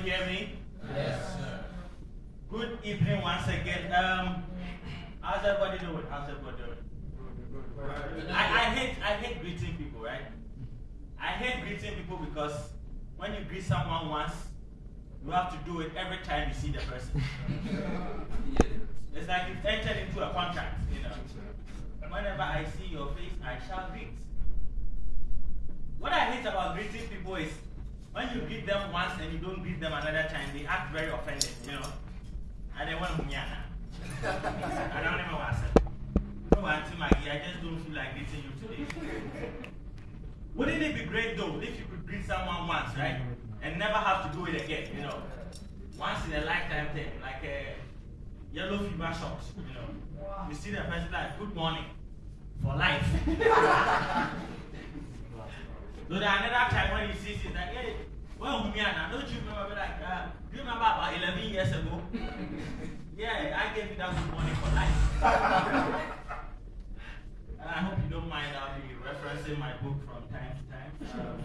everybody hear me? Yes. Good evening once again. Um, how's everybody doing? How's everybody doing? I, I hate I hate greeting people, right? I hate greeting people because when you greet someone once, you have to do it every time you see the person. It's like you've entered into a contract, you know. Whenever I see your face, I shall greet. What I hate about greeting people is when you greet them once and you don't greet them another time, they act very offended, you know. And they want to I don't even want to say. No, Auntie Maggie, I just don't feel like greeting you today. Wouldn't it be great though if you could greet someone once, right? And never have to do it again, you know? Once in a lifetime thing, like a yellow fever shot, you know? You see the person like, good morning, for life. so then another time when he sees it, like, hey, well, Humiana, don't you remember, like, uh, do you remember about 11 years ago? yeah, I gave you that good morning for life. And I hope you don't mind, I'll be referencing my book from time to time. Um,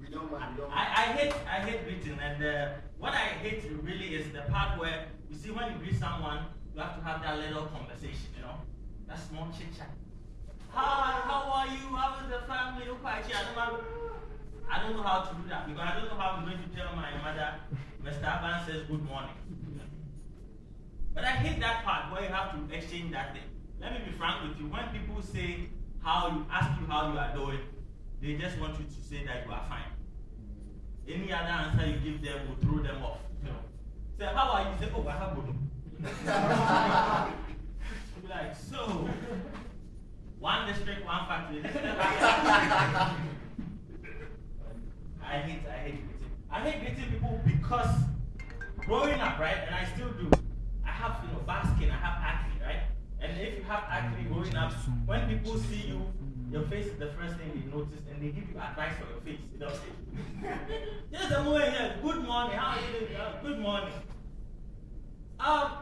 We don't mind. We don't I, I hate I hate greeting, and uh, what I hate really is the part where you see when you greet someone, you have to have that little conversation, you know, that small chit chat. Hi, how are you? How is the family? I don't know. How to do that because I don't know how I'm going to tell my mother, Mr. Aban says good morning. But I hate that part where you have to exchange that thing. Let me be frank with you. When people say how you ask you how you are doing, they just want you to say that you are fine. Any other answer you give them will throw them off. You know. Say, how are you? Say, oh, I have be like, so, one district, one factory. I hate, I hate greeting. I hate greeting people because growing up, right, and I still do, I have, you know, bad skin, I have acne, right? And if you have acne growing up, when people see you, your face is the first thing they notice and they give you advice for your face. You know? Just a moment here, good morning, how are you doing? Uh, good morning. Um,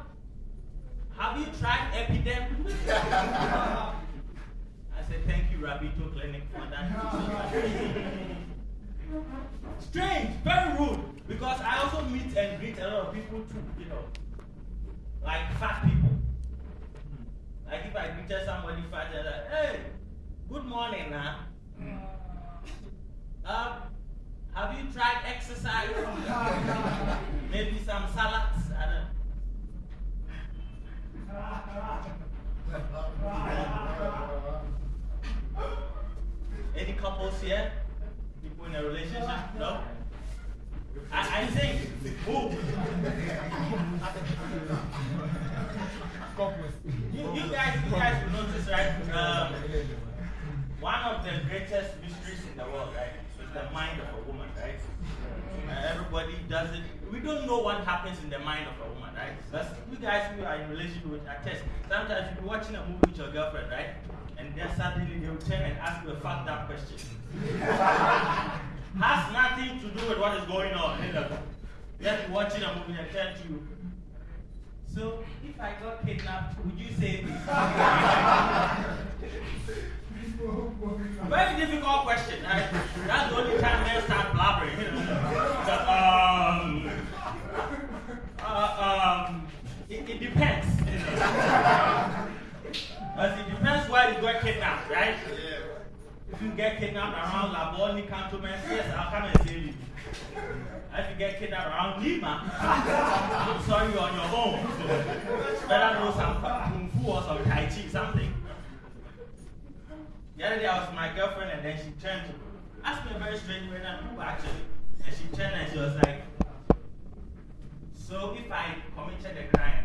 have you tried Epiderm? I said, thank you, Rabito Clinic, for that. Strange, very rude. Because I also meet and greet a lot of people too, you know. Like fat people. Like if I greeted somebody fat, they're like, hey, good morning now. Um, have you tried exercise? Maybe some salads? I don't Any couples here? People in a relationship? No? I, I think, who? you, you guys, you guys will notice, right? Um, one of the greatest mysteries in the world, right, is the mind of a woman, right? Uh, everybody does it. We don't know what happens in the mind of a woman, right? That's, you guys who are in relationship with attest. Sometimes you'll be watching a movie with your girlfriend, right? And then suddenly they'll turn and ask you a fucked up question. Has nothing to do with what is going on. Just watching a movie and turn to you. So, if I got kidnapped, would you save me? Very difficult question. Right? That's the only time men start blabbering. You know? So, um, uh, um, it, it depends. You know? But it depends where you got kidnapped, right? If you get kidnapped around Labone, Cantonment, yes, I'll come and save you. If you get kidnapped around Nima, I'm sorry you're on your own. So better know some Kung Fu or some Tai Chi, something. The other day I was with my girlfriend and then she turned to ask me a very strange way, and who actually? And she turned and she was like, So if I committed a crime,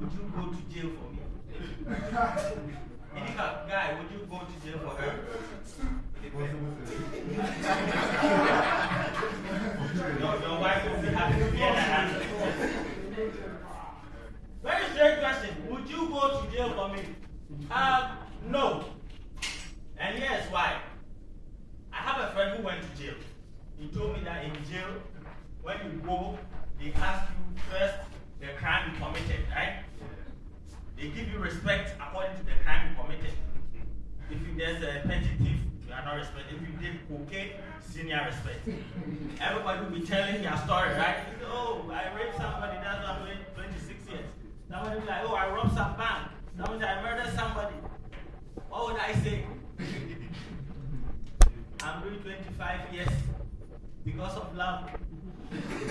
would you go to jail for me? Any guy, would you go to jail for her? your, your wife will be happy to hear that. Very strange question. Would you go to jail for me? Um, no. And here's why. I have a friend who went to jail. He told me that in jail, when you go, they ask you first the crime you committed, right? They give you respect according to the crime you committed. If you, there's a petty thief, you are not respected. If you did cocaine, senior respect. Everybody will be telling their story, right? Oh, I raped somebody, that's why I'm doing 26 years. Somebody will be like, oh, I robbed some bank. Somebody I murdered somebody. What would I say? I'm doing 25 years because of love.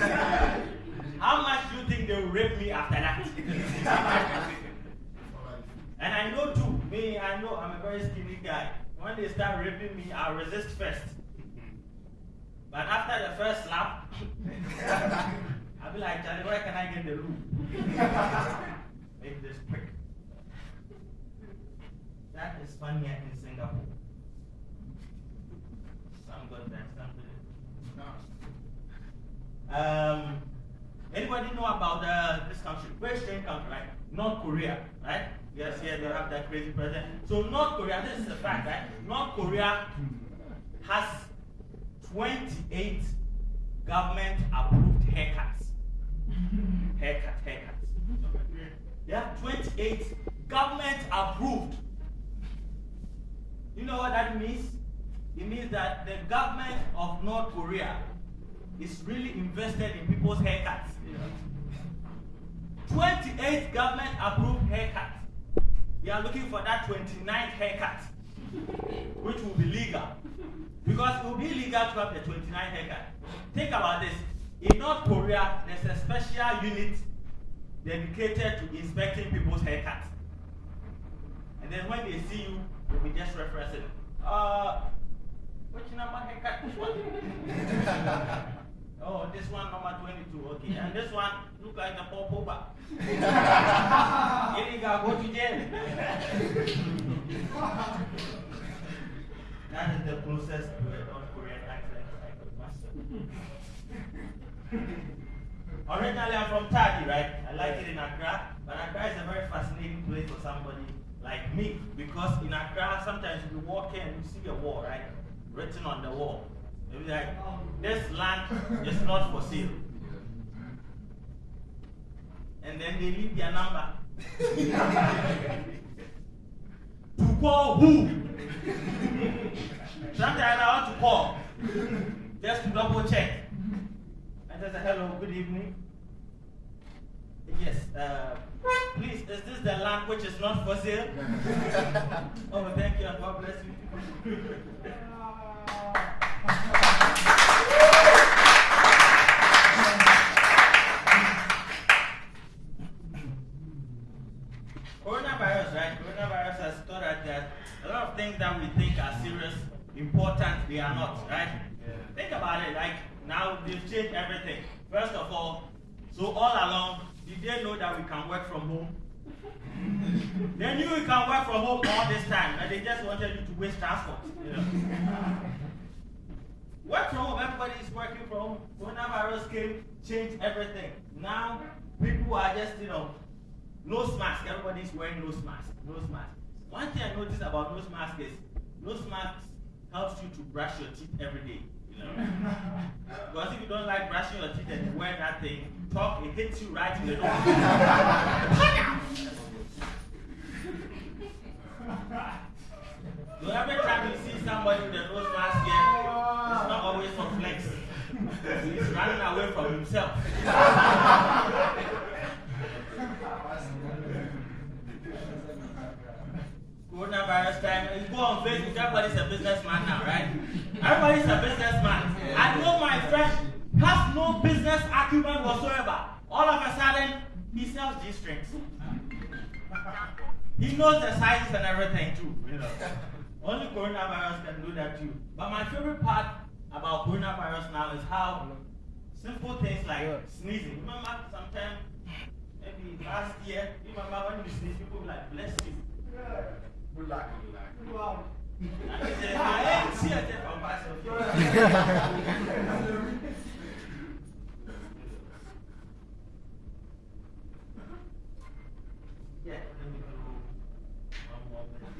How much do you think they will rape me after that? and I know too, me, I know I'm a very skinny guy. When they start raping me, I'll resist first. But after the first slap, I'll be like, Charlie, where can I get the room? Make this quick. That is funnier in Singapore. Some good, that's something. Um, anybody know about uh, this country? Strange country, right? North Korea, right? Yes, here they have that crazy president. So North Korea, this is a fact, right? North Korea has 28 government approved haircuts. Haircut, haircuts. They have 28 government approved. You know what that means? It means that the government of North Korea is really invested in people's haircuts. 28 government approved haircuts. We are looking for that 29th haircut, which will be legal. Because it will be legal to have the 29th haircut. Think about this. In North Korea, there's a special unit dedicated to inspecting people's haircuts. And then when they see you, they'll be just referencing, uh, which number haircut? Which one? oh, this one number 22, okay. And this one look like a popoba. Illegal, the closest to a North Korean accent I could master. Originally, I'm from Tadi, right? I like it in Accra, but Accra is a very fascinating place for somebody like me because in Accra, sometimes you walk in and you see a wall, right? Written on the wall. It's like, this land is not for sale. And then they leave their number. to call who? Sometimes I want to call just to double check. And they say, hello, good evening. Yes, uh, please, is this the land which is not for sale? oh, thank you, and God bless you. they are not, right? Yeah. Think about it, like now they've changed everything. First of all, so all along, did they know that we can work from home? they knew we can work from home all this time, but they just wanted you to waste transport. Know? work from home, everybody is working from home. Coronavirus came, changed everything. Now, people are just, you know, nose mask. Everybody's wearing nose mask. Nose mask. One thing I noticed about nose mask is nose mask helps you to brush your teeth every day. You know? because if you don't like brushing your teeth and you wear that thing, talk, it hits you right in the nose. so every time you see somebody with a nose mask here, it's not always for flex. He's running away from himself. Coronavirus time, you go on Facebook, everybody's a businessman now, right? Everybody's a businessman. I know my friend has no business acumen whatsoever. All of a sudden, he sells G strings. He knows the sizes and everything too, you know. Only coronavirus can do that too. But my favorite part about coronavirus now is how simple things like sneezing. Remember, sometime, maybe last year, you remember when you sneeze, people will like, bless you.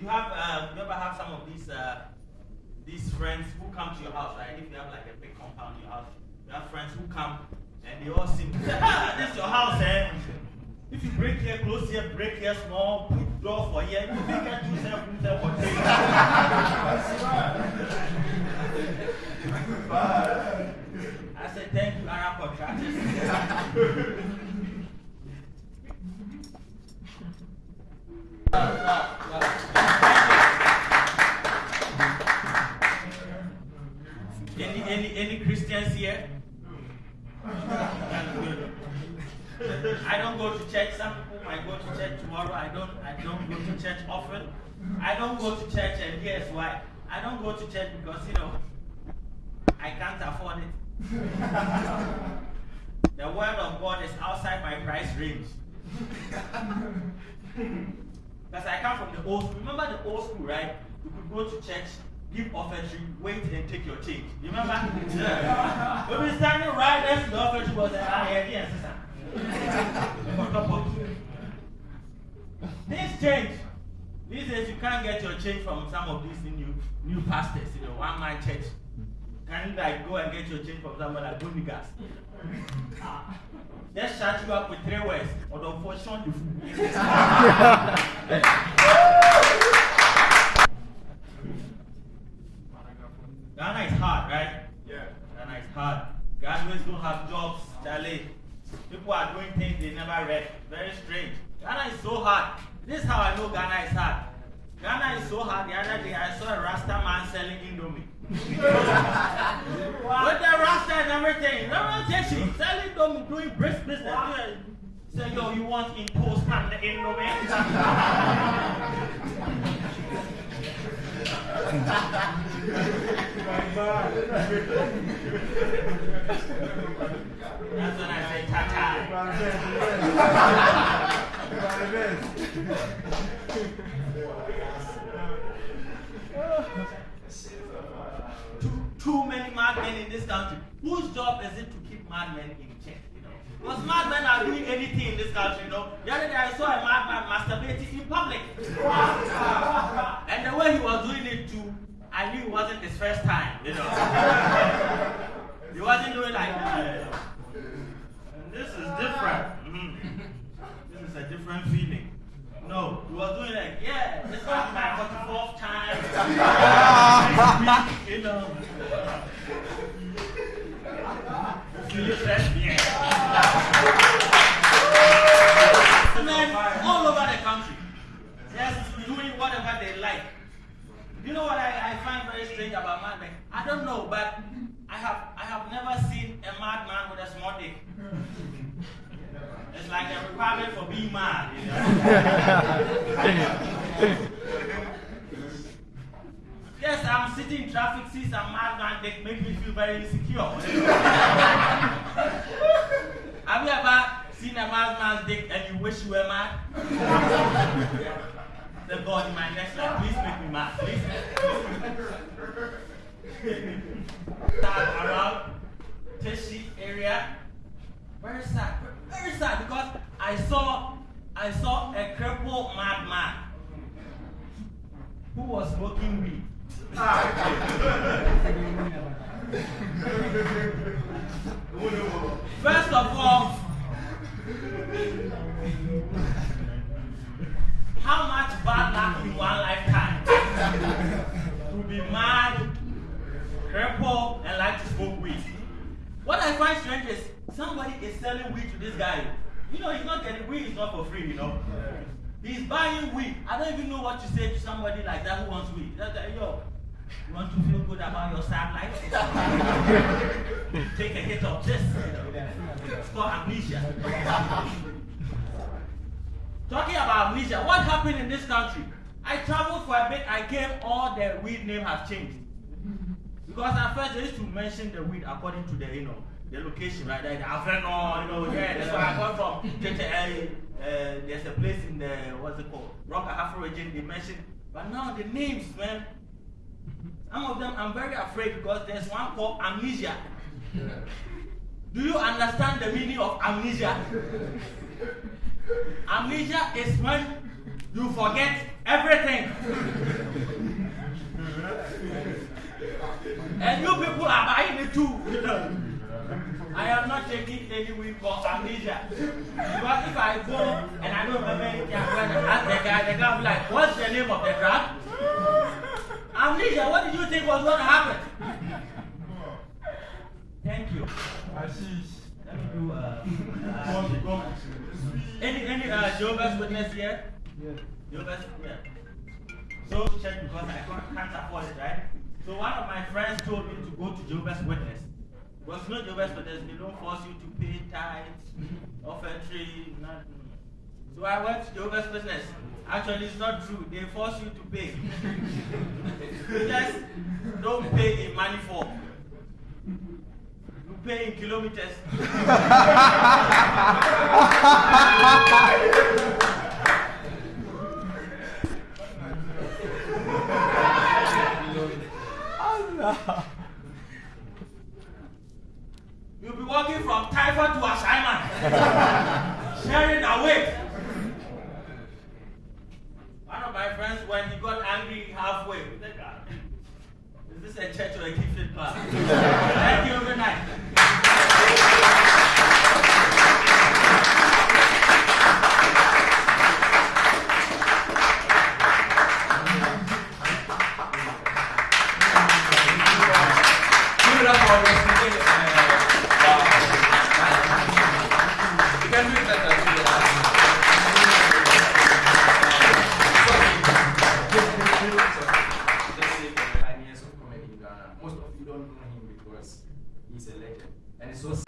You have, uh, you ever have some of these, uh, these friends who come to your house, right? If you have like a big compound in your house, you have friends who come And they all sing. ah, this is your house, eh? If you break here, close here, break here small, door for here, you think I do. I said, thank you, Arab contractors. Any, any, any Christians here? I don't go to church. Some people might go to church tomorrow. I don't. I don't go to church often. I don't go to church, and here's why. I don't go to church because you know I can't afford it. the word of God is outside my price range. Because I come from the old school. Remember the old school, right? You could go to church, give offering, wait and take your change. You remember? yeah. We'll be standing right next to the offering was like, ah, yeah, yeah, sister. Things change. These days you can't get your change from some of these new new pastors, you know, one man church. Can you like go and get your change from someone like Bonigas? Just shut you up with three words. Or the fortune food. Ghana is hard, right? Yeah. Ghana is hard. Graduates don't have jobs, Charlie. People are doing things they never read. Very strange. Ghana is so hard. This is how I know Ghana is hard. Ghana is so hard. The other day I saw a Rasta man selling Indomie. With the Rasta and everything. No takes it. Selling Indomie, doing brisk business. Say, yo, you want imposed on the Indomie? Too, too many madmen in this country. Whose job is it to keep madmen in check? You know? Because madmen are doing anything in this country, you know. The other day I saw a madman masturbating in public. and the way he was doing it too, I knew it wasn't his first time, you know. he wasn't doing like that. And this is different. Mhm. This is a different feeling. No, he was doing like, yeah, this is my 44th time. you know. Men all over the country, just doing whatever they like. You know what I, I find very strange about madmen? I don't know, but I have I have never seen a madman with a small dick. It's like a requirement for being mad, you know. yes, I'm sitting in traffic, see some madman dick, make me feel very insecure. Have you ever seen a madman's dick and you wish you were mad? The God in my next life, please make me mad, please. Start around Teshie area. Very sad, very sad because I saw I saw a crippled madman who was smoking weed. First of all, how much bad luck in one lifetime to be mad, crippled, and like to smoke weed? What I find strange is somebody is selling weed to this guy. You know, he's not getting weed, is not for free, you know. He's buying weed. I don't even know what to say to somebody like that who wants weed. That's like, yo, you want to feel good about your sad life? Take a hit of this. It's called amnesia. Talking about amnesia, what happened in this country? I traveled for a bit, I came, all the weed name has changed. Because at first they used to mention the weed according to the, you know, the location, right? Like the Aveno, you know, yeah, that's where I come from. Uh, there's a place in the, what's it called? Rock Afro region, they mentioned. But now the names, man, some of them I'm very afraid because there's one called amnesia. Do you understand the meaning of amnesia? amnesia is when you forget everything. and you people are buying it too. I am not taking any week for amnesia. Because if I go and I don't remember anything, I'm going to ask the guy, the guy will be like, what's the name of the drug? Amnesia, what did you think was going to happen? Thank you. I see. Let me do, uh, uh, any, any, uh, Jehovah's Witness here? Yeah. Jehovah's, yeah. So check because I can't, can't afford it, right? So one of my friends told me to go to Jehovah's Witness. Because you know Jehovah's Witness, they don't force you to pay tithes, mm-hmm. offering, nothing. So I went to Jehovah's Witness. Actually, it's not true. They force you to pay. you just don't pay in money form. You pay in kilometers. You'll be walking typhoid to assignment, sharing a weight. One of my friends, when he got angry halfway, "Ah, Is this a church or a gifted class? Thank you, good night. He's a legend. And it's so This is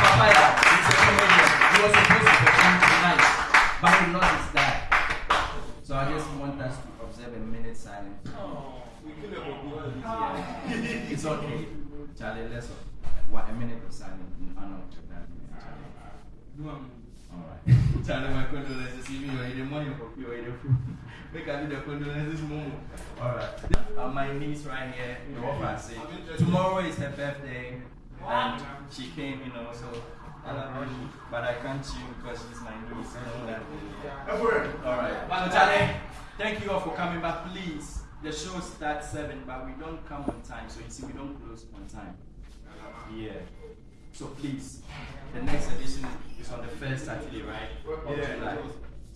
Papaya. He's a comedian. He was supposed to perform tonight, but he lost his dad. So I just want us to observe a minute silence. Oh, yeah. it's okay. Charlie, let's what a minute of silence in honor of that. Charlie. Ah. Alright. Charlie, my condolences. If you are the money for you are the food. Make I do the condolences moment. Alright. Uh, my niece right here, you know what I say. Tomorrow is her birthday. And she came, you know, so I love you. But I can't you because she's my niece. You know that. Alright. So Charlie, thank you all for coming back. Please, the show starts 7, but we don't come on time. So you see, we don't close on time. Yeah. So please, the next edition is on the first Saturday, right? Of July.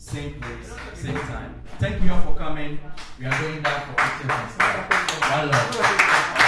Same place, same time. Thank you all for coming. We are going down for pictures and. One love.